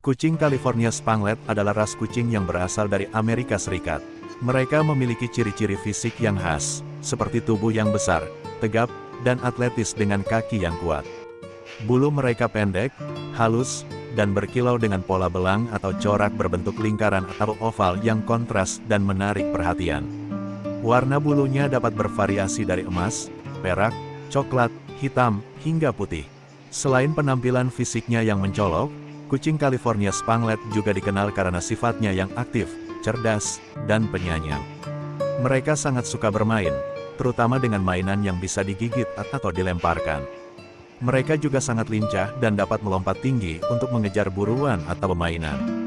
Kucing California Spanglet adalah ras kucing yang berasal dari Amerika Serikat. Mereka memiliki ciri-ciri fisik yang khas, seperti tubuh yang besar, tegap, dan atletis dengan kaki yang kuat. Bulu mereka pendek, halus, dan berkilau dengan pola belang atau corak berbentuk lingkaran atau oval yang kontras dan menarik perhatian. Warna bulunya dapat bervariasi dari emas, perak, coklat, hitam, hingga putih. Selain penampilan fisiknya yang mencolok, Kucing California Spanglet juga dikenal karena sifatnya yang aktif, cerdas, dan penyayang. Mereka sangat suka bermain, terutama dengan mainan yang bisa digigit atau dilemparkan. Mereka juga sangat lincah dan dapat melompat tinggi untuk mengejar buruan atau permainan.